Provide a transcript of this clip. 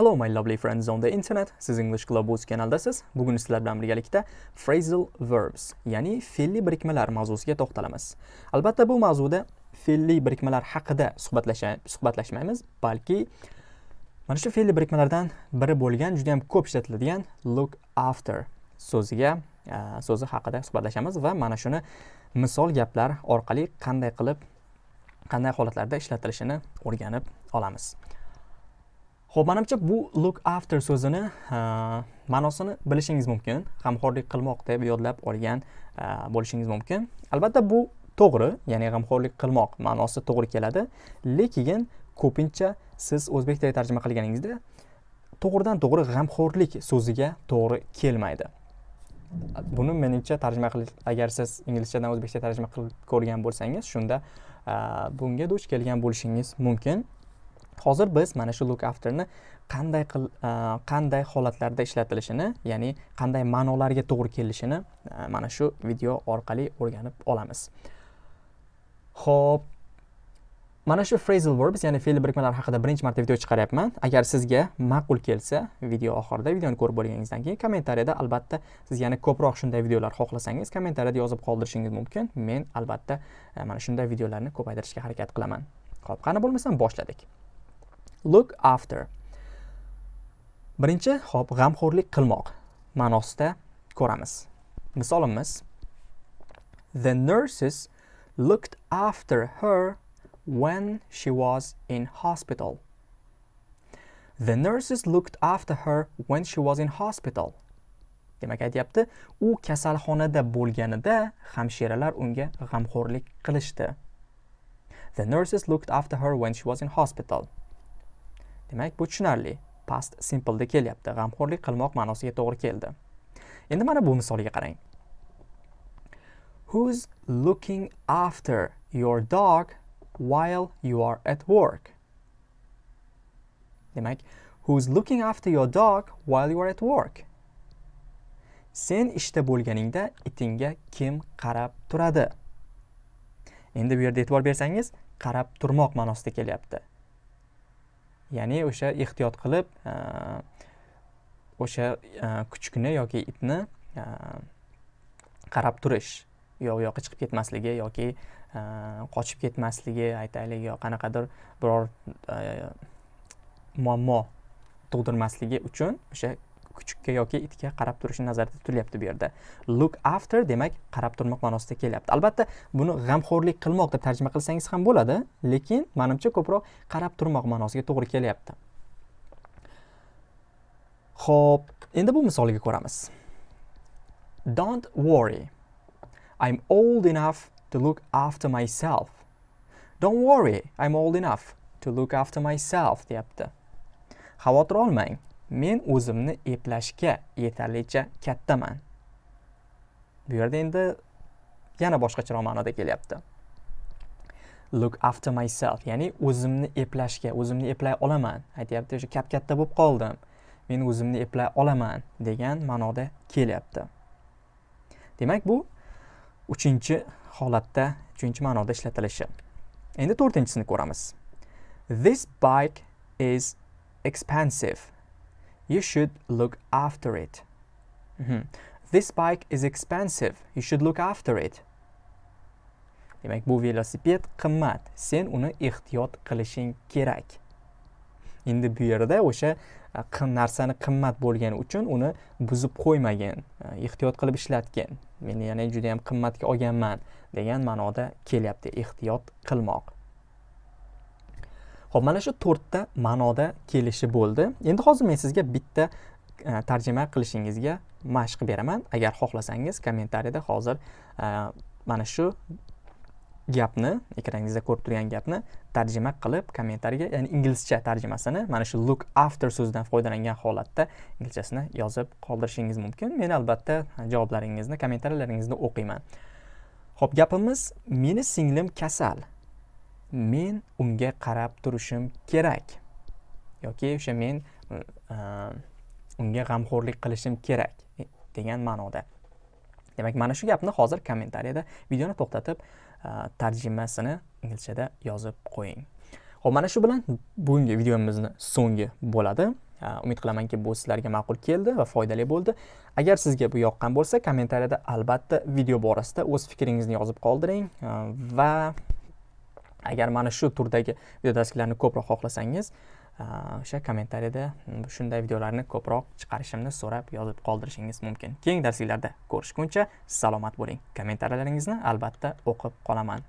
Hello my lovely friends on the internet. Siz English Club kanaldasiz. Bugun sizlar bilan birgalikda phrasal verbs, ya'ni fe'lli birikmalar mavzusiga to'xtalamiz. Albatta bu mavzuda fe'lli birikmalar haqida suhbatlashmaymiz, balki mana shu fe'lli birikmalardan biri bo'lgan juda ham ko'p ishlatiladigan look after so'ziga so'zi haqida suhbatlashamiz va mana shuni misol gaplar orqali qanday qilib qanday holatlarda ishlatilishini o'rganib olamiz. Xo'p, menimcha bu look after so'zini ma'nosini bilishingiz mumkin. G'amxo'rlik qilmoq deb yodlab olgan bo'lishingiz mumkin. Albatta bu to'g'ri, ya'ni g'amxo'rlik qilmoq ma'nosi to'g'ri keladi, lekin ko'pincha siz o'zbek tiliga tarjima qilganingizda to'g'ridan to'g'ri g'amxo'rlik so'ziga to'g'ri kelmaydi. Buni menimcha tarjima qilish agar siz inglizchadan o'zbekcha tarjima qilib ko'rgan bo'lsangiz, shunda bunga duch kelgan bo'lishingiz mumkin. Hozir biz mana shu look afterni qanday qil e, qanday holatlarda ishlatilishini ya'ni qanday ma'nolarga to'g'ri kelishini e, mana shu video orqali o'rganib olamiz. Ho'p mana shu phrasal verbs ya'ni fe'l birikmalar haqida birinchi marta video chiqaryapman. Agar sizga ma'qul kelsa video oxirida videoni ko'rib bo'lganingizdan keyin kommentariyada albatta siz yana ko'proq shunday videolar xohlasangiz kommentariyada yozib qoldirishingiz mumkin. Men albatta e, mana shunday videolarni ko'paytirishga harakat qilaman. Ho'p qani bo'lmasam boshladik. Look after. Birinchi hop g'amxo'rlik qilmoq. Ma'nosida ko'ramiz. Misolimiz the nurses looked after her when she was in hospital. The nurses looked after her when she was in hospital. Demak aytyapti u kasalxonada bo'lganida hamshiralar unga g'amxo'rlik qilishdi. The nurses looked after her when she was in hospital. Demak bu tushunarli. Past simpleda kelyapti g'amxo'rlik qilmoq ma'nosiga to'g'ri keldi. Endi mana bu misolga qarang. Who's looking after your dog while you are at work? Demak who's looking after your dog while you are at work? Sen ishda bo'lganingda itingga kim qarab turadi? Endi bu yerda e'tibor bersangiz qarab turmoq ma'nosida kelyapti. Ya'ni o'sha ehtiyot qilib e, o'sha e, kuchukni yoki itni e, qarab turish yo u yoqqa chiqib ketmasligi yoki qochib ketmasligi aytaylik yo qanaqadir biror muammo tug'dirmasligi uchun o'sha kuchukka yoki itga qarab turishi nazarda tutilyapti bu yerda. Look after demak qarab turmoq ma'nosida kelyapti. Albatta buni g'amxo'rlik qilmoq deb tarjima qilsangiz ham bo'ladi lekin manimcha ko'proq qarab turmoq ma'nosiga to'g'ri kelyapti. Ho'p endi bu misolga ko'ramiz. Don't worry i'm old enough to look after myself. Don't worry i'm old enough to look after myself deyapti. Xavotir olmang. Men o'zimni eplashga yetarlicha kattaman. Bu yerda endi yana boshqacharoq ma'noda kelyapti. Look after myself ya'ni o'zimni eplashga o'zimni eplay olaman. Aytyapti o'sha kap katta bo'lib qoldim. Men o'zimni eplay olaman degan ma'noda kelyapti. Demak bu uchinchi holatda uchinchi ma'noda ishlatilishi. Endi to'rtinchisini ko'ramiz. This bike is expensive. You should look after it. Mm -hmm. This bike is expensive. You should look after it. Demak, bu velosiped qimmat. Sen uni ehtiyot qilishing kerak. Endi bu yerda o'sha narsani qimmat bo'lgani uchun uni buzib qo'ymagin, ehtiyot qilib ishlatgin. Men yana juda ham qimmatga olganman degan ma'noda kelyapti ehtiyot qilmoq. Xo'p, mana shu to'rtta ma'noda kelishi bo'ldi. Endi hozir men sizga bitta e, tarjima qilishingizga mashq beraman. Agar xohlasangiz kommentariyada hozir e, mana shu gapni, ekraningizda ko'rib turgan gapni tarjima qilib kommentariyaga, ya'ni inglizcha tarjimasini mana shu look after so'zidan foydalangan holatda inglizchasini yozib qoldirishingiz mumkin. Men albatta e, javoblaringizni, kommentariyalaringizni o'qiyman. Xo'p, gapimiz meni singlim kasal. Men unga qarab turishim kerak. Yoki o'sha men e, e, unga g'amxo'rlik qilishim kerak e, degan ma'noda. Demak mana shu gapni hozir kommentariyada videoni to'xtatib tarjimasini inglizchada yozib qo'ying. Ho'p mana shu bilan bugungi videomizni so'ngi bo'ladi. Umid qilamanki bu sizlarga ma'qul keldi va foydali bo'ldi. Agar sizga bu yoqqan bo'lsa kommentariyada albatta video borasida o'z fikringizni yozib qoldiring va agar mana shu turdagi videodarsliklarni ko'proq xohlasangiz o'sha kommentariyada shunday videolarni ko'proq chiqarishimni so'rab yozib qoldirishingiz mumkin. Keyingi darsliklarda ko'rishguncha salomat bo'ling. Kommentariyalaringizni albatta o'qib qolaman.